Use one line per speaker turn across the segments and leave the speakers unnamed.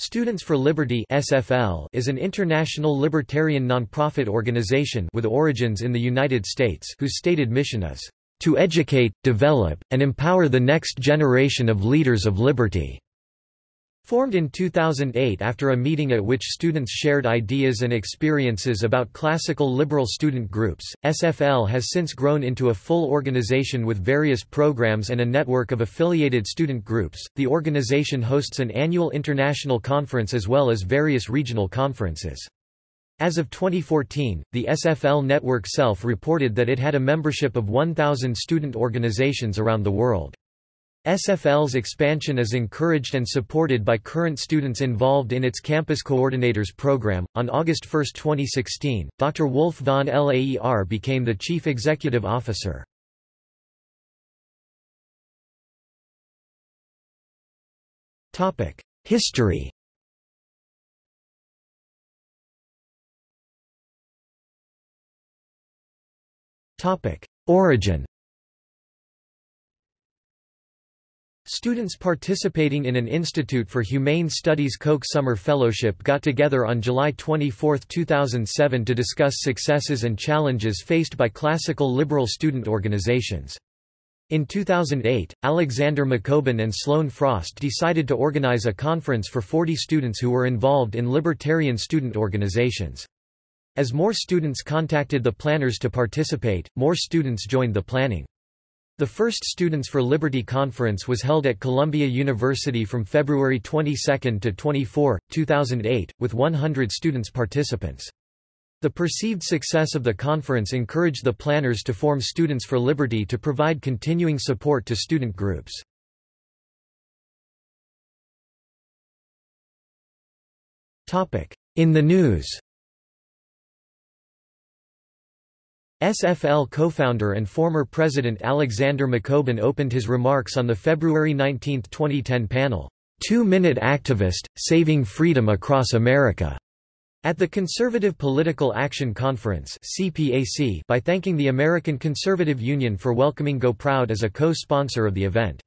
Students for Liberty (SFL) is an international libertarian nonprofit organization with origins in the United States whose stated mission is to educate, develop, and empower the next generation of leaders of liberty. Formed in 2008 after a meeting at which students shared ideas and experiences about classical liberal student groups, SFL has since grown into a full organization with various programs and a network of affiliated student groups. The organization hosts an annual international conference as well as various regional conferences. As of 2014, the SFL network self reported that it had a membership of 1,000 student organizations around the world. SFL's expansion is encouraged and supported by current students involved in its Campus Coordinators program. On August 1, 2016, Dr. Wolf von Laer became the chief executive officer. History. Origin. Students participating in an Institute for Humane Studies Koch Summer Fellowship got together on July 24, 2007 to discuss successes and challenges faced by classical liberal student organizations. In 2008, Alexander McCobin and Sloan Frost decided to organize a conference for 40 students who were involved in libertarian student organizations. As more students contacted the planners to participate, more students joined the planning. The first Students for Liberty Conference was held at Columbia University from February 22 to 24, 2008, with 100 students participants. The perceived success of the conference encouraged the planners to form Students for Liberty to provide continuing support to student groups. In the news SFL co-founder and former president Alexander McCobin opened his remarks on the February 19, 2010 panel, Two-Minute Activist, Saving Freedom Across America, at the Conservative Political Action Conference by thanking the American Conservative Union for welcoming GOProud as a co-sponsor of the event.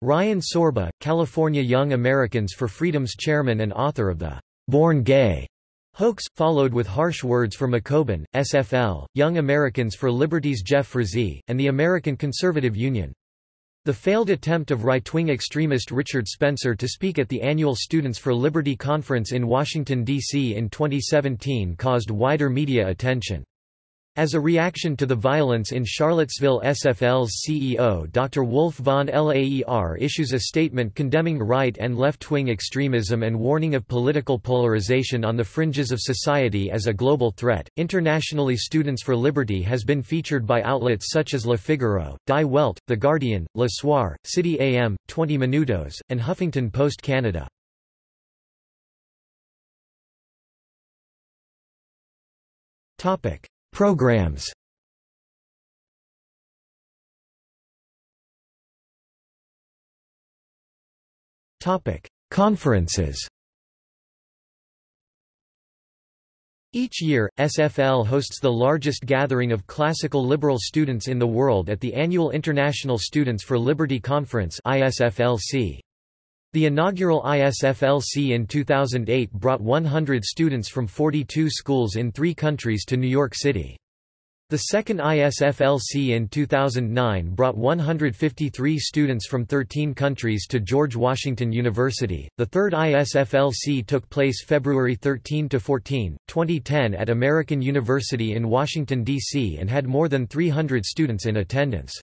Ryan Sorba, California Young Americans for Freedom's chairman and author of the Born Gay Hoax, followed with harsh words for McCobin, SFL, Young Americans for Liberty's Jeff Frazee, and the American Conservative Union. The failed attempt of right-wing extremist Richard Spencer to speak at the annual Students for Liberty conference in Washington, D.C. in 2017 caused wider media attention. As a reaction to the violence in Charlottesville SFL's CEO Dr. Wolf von Laer issues a statement condemning right and left-wing extremism and warning of political polarization on the fringes of society as a global threat. Internationally Students for Liberty has been featured by outlets such as Le Figaro, Die Welt, The Guardian, Le Soir, City AM, 20 Minutos, and Huffington Post Canada. Topic Programs. Conferences. Each year, SFL hosts the largest gathering of classical liberal students in the world at the annual International Students for Liberty Conference ISFLC. The inaugural ISFLC in 2008 brought 100 students from 42 schools in three countries to New York City. The second ISFLC in 2009 brought 153 students from 13 countries to George Washington University. The third ISFLC took place February 13 to 14, 2010 at American University in Washington D.C. and had more than 300 students in attendance.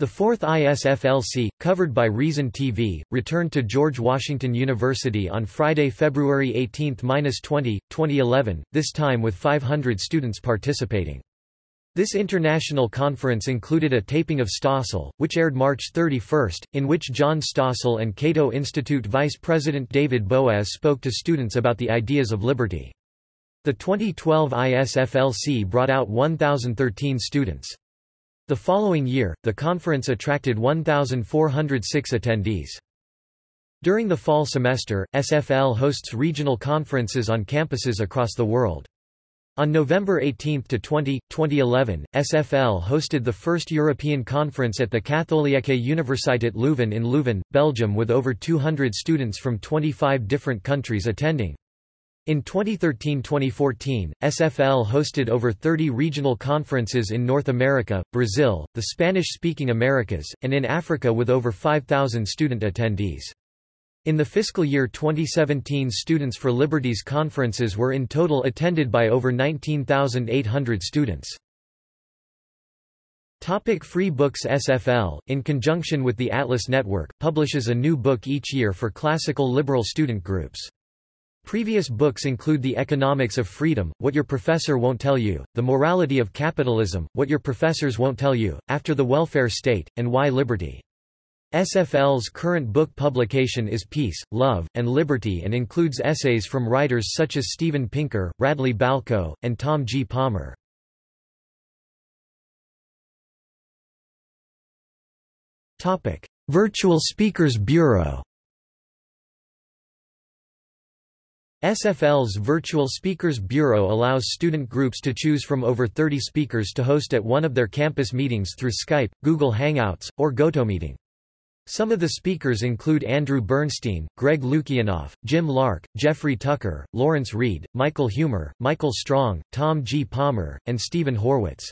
The fourth ISFLC, covered by Reason TV, returned to George Washington University on Friday, February 18–20, 2011, this time with 500 students participating. This international conference included a taping of Stossel, which aired March 31, in which John Stossel and Cato Institute Vice President David Boaz spoke to students about the ideas of liberty. The 2012 ISFLC brought out 1,013 students. The following year, the conference attracted 1,406 attendees. During the fall semester, SFL hosts regional conferences on campuses across the world. On November 18 to 20, 2011, SFL hosted the first European conference at the Katholieke Universiteit Leuven in Leuven, Belgium with over 200 students from 25 different countries attending. In 2013–2014, SFL hosted over 30 regional conferences in North America, Brazil, the Spanish-speaking Americas, and in Africa with over 5,000 student attendees. In the fiscal year 2017 Students for Liberties conferences were in total attended by over 19,800 students. Topic Free Books SFL, in conjunction with the Atlas Network, publishes a new book each year for classical liberal student groups. Previous books include The Economics of Freedom, What Your Professor Won't Tell You, The Morality of Capitalism, What Your Professors Won't Tell You, After the Welfare State, and Why Liberty. SFL's current book publication is Peace, Love, and Liberty and includes essays from writers such as Steven Pinker, Radley Balko, and Tom G. Palmer. Virtual Speakers Bureau SFL's Virtual Speakers Bureau allows student groups to choose from over 30 speakers to host at one of their campus meetings through Skype, Google Hangouts, or GoToMeeting. Some of the speakers include Andrew Bernstein, Greg Lukianoff, Jim Lark, Jeffrey Tucker, Lawrence Reed, Michael Huemer, Michael Strong, Tom G. Palmer, and Steven Horwitz.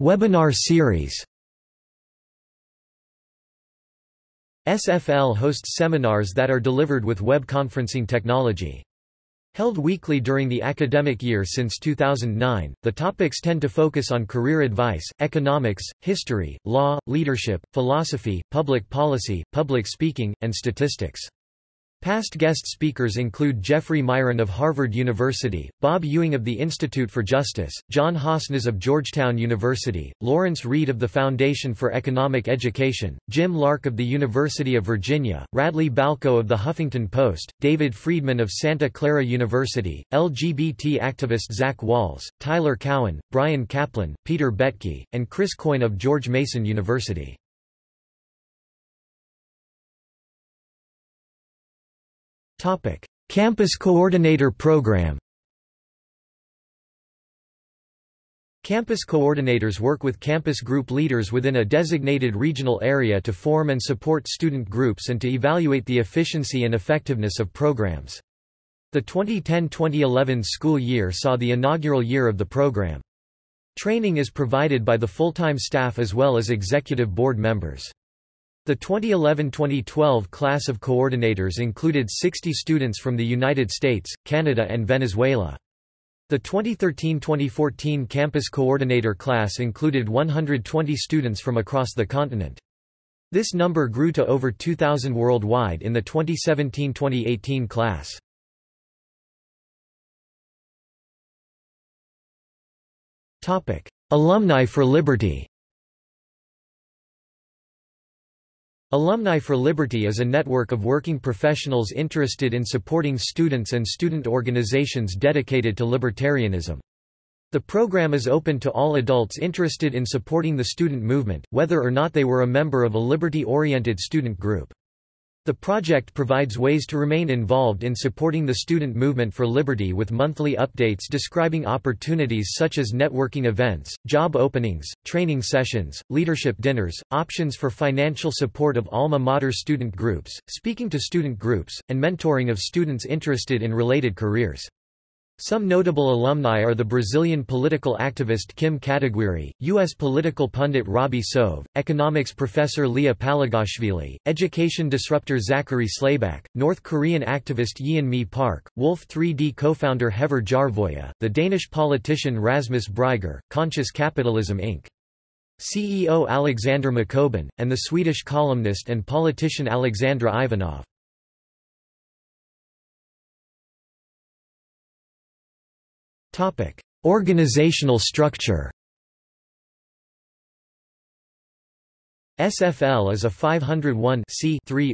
Webinar series SFL hosts seminars that are delivered with web conferencing technology. Held weekly during the academic year since 2009, the topics tend to focus on career advice, economics, history, law, leadership, philosophy, public policy, public speaking, and statistics. Past guest speakers include Jeffrey Miron of Harvard University, Bob Ewing of the Institute for Justice, John Hasnas of Georgetown University, Lawrence Reed of the Foundation for Economic Education, Jim Lark of the University of Virginia, Radley Balko of the Huffington Post, David Friedman of Santa Clara University, LGBT activist Zach Wahls, Tyler Cowen, Bryan Caplan, Peter Boettke, and Chris Coyne of George Mason University. Topic: Campus Coordinator Program. Campus coordinators work with campus group leaders within a designated regional area to form and support student groups and to evaluate the efficiency and effectiveness of programs. The 2010-2011 school year saw the inaugural year of the program. Training is provided by the full-time staff as well as executive board members. The 2011-2012 class of coordinators included 60 students from the United States, Canada and Venezuela. The 2013-2014 campus coordinator class included 120 students from across the continent. This number grew to over 2,000 worldwide in the 2017-2018 class. Alumni for Liberty Alumni for Liberty is a network of working professionals interested in supporting students and student organizations dedicated to libertarianism. The program is open to all adults interested in supporting the student movement, whether or not they were a member of a liberty-oriented student group. The project provides ways to remain involved in supporting the student movement for liberty with monthly updates describing opportunities such as networking events, job openings, training sessions, leadership dinners, options for financial support of alma mater student groups, speaking to student groups, and mentoring of students interested in related careers. Some notable alumni are the Brazilian political activist Kim Kataguiri, U.S. political pundit Robby Soave, economics professor Liya Palagashvili, education disruptor Zachary Slayback, North Korean activist Yeon-mi Park, Wolf 3D co-founder Haver Järveoja, the Danish politician Rasmus Brygger, Conscious Capitalism Inc. CEO Alexander McCobin, and the Swedish columnist and politician Alexandra Ivanov. Organizational structure SFL is a 501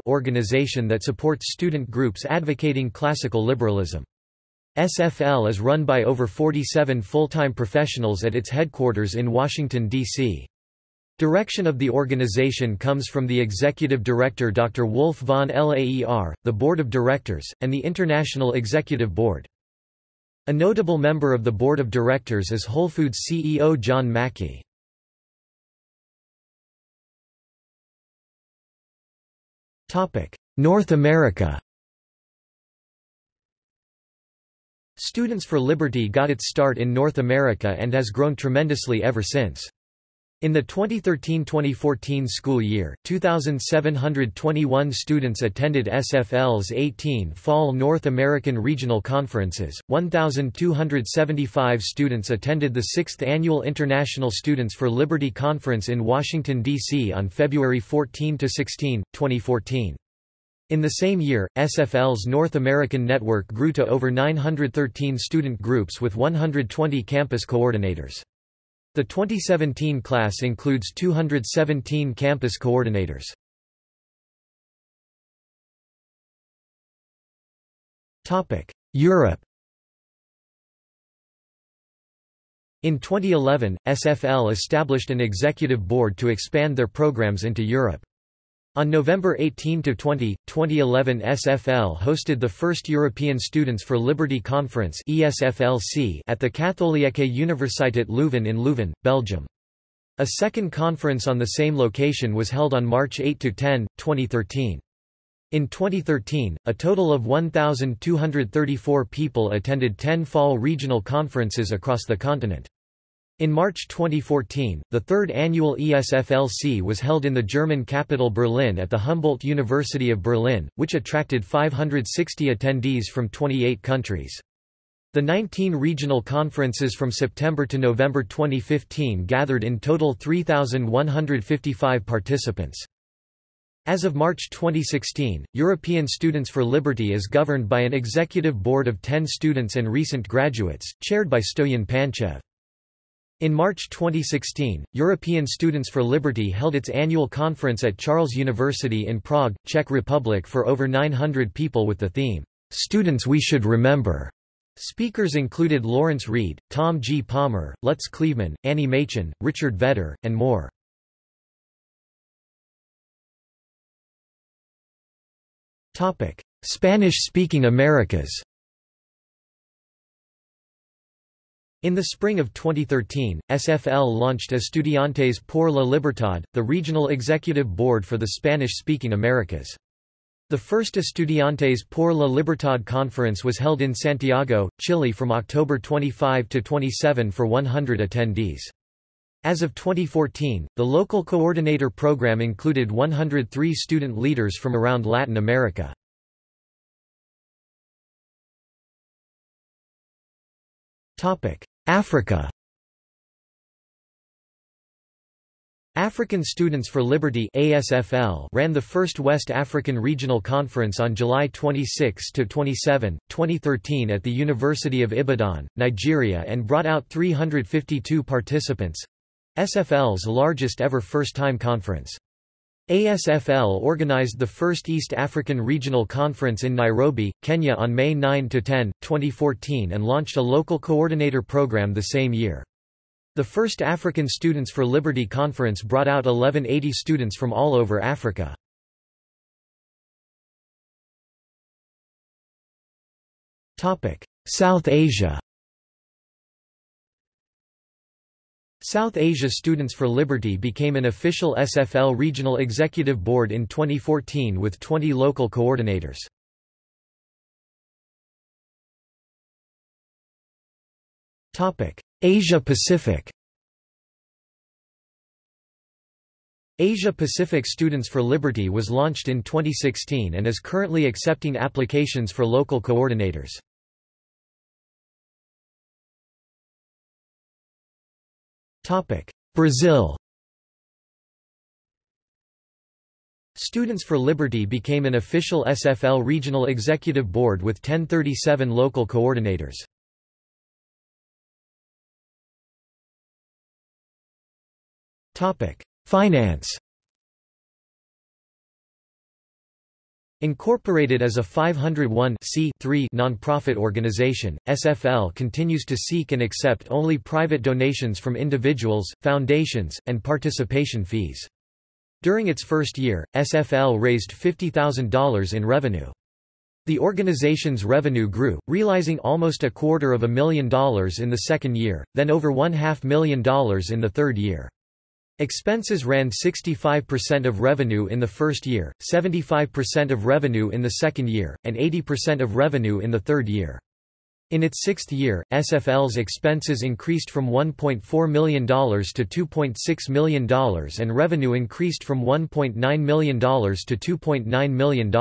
organization that supports student groups advocating classical liberalism. SFL is run by over 47 full-time professionals at its headquarters in Washington, D.C. Direction of the organization comes from the executive director Dr. Wolf von Laer, the board of directors, and the International Executive Board. A notable member of the board of directors is Whole Foods CEO John Mackey. North America Students for Liberty got its start in North America and has grown tremendously ever since. In the 2013-2014 school year, 2,721 students attended SFL's 18 Fall North American Regional Conferences, 1,275 students attended the 6th Annual International Students for Liberty Conference in Washington, D.C. on February 14–16, 2014. In the same year, SFL's North American network grew to over 913 student groups with 120 campus coordinators. The 2017 class includes 217 campus coordinators. Europe In 2011, SFL established an executive board to expand their programs into Europe. On November 18–20, 2011 SFL hosted the first European Students for Liberty Conference ESFLC at the Katholieke Universiteit Leuven in Leuven, Belgium. A second conference on the same location was held on March 8–10, 2013. In 2013, a total of 1,234 people attended 10 fall regional conferences across the continent. In March 2014, the third annual ESFLC was held in the German capital Berlin at the Humboldt University of Berlin, which attracted 560 attendees from 28 countries. The 19 regional conferences from September to November 2015 gathered in total 3,155 participants. As of March 2016, European Students for Liberty is governed by an executive board of 10 students and recent graduates, chaired by Stoyan Panchev. In March 2016, European Students for Liberty held its annual conference at Charles University in Prague, Czech Republic for over 900 people with the theme, "'Students We Should Remember'". Speakers included Lawrence Reed, Tom G. Palmer, Lutz Kleveman, Annie Machon, Richard Vedder, and more. Spanish-speaking Americas In the spring of 2013, SFL launched Estudiantes por la Libertad, the regional executive board for the Spanish-speaking Americas. The first Estudiantes por la Libertad conference was held in Santiago, Chile from October 25 to 27 for 100 attendees. As of 2014, the local coordinator program included 103 student leaders from around Latin America. Africa. African Students for Liberty ASFL ran the first West African Regional Conference on July 26 to 27, 2013 at the University of Ibadan, Nigeria and brought out 352 participants—SFL's largest ever first-time conference. ASFL organized the first East African Regional Conference in Nairobi, Kenya on May 9–10, 2014 and launched a local coordinator program the same year. The first African Students for Liberty Conference brought out 1180 students from all over Africa. South Asia South Asia Students for Liberty became an official SFL regional executive board in 2014 with 20 local coordinators. Asia Pacific Asia Pacific Students for Liberty was launched in 2016 and is currently accepting applications for local coordinators. Brazil. Students for Liberty became an official SFL regional executive board with 1037 local coordinators. Topic: Finance Incorporated as a 501 nonprofit organization, SFL continues to seek and accept only private donations from individuals, foundations, and participation fees. During its first year, SFL raised $50,000 in revenue. The organization's revenue grew, realizing almost a quarter of a million dollars in the second year, then over one half million dollars in the third year. Expenses ran 65% of revenue in the first year, 75% of revenue in the second year, and 80% of revenue in the third year. In its sixth year, SFL's expenses increased from $1.4 million to $2.6 million and revenue increased from $1.9 million to $2.9 million.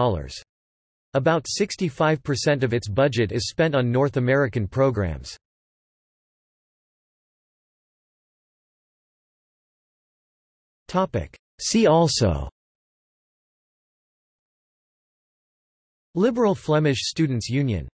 About 65% of its budget is spent on North American programs. See also. Liberal Flemish Students' Union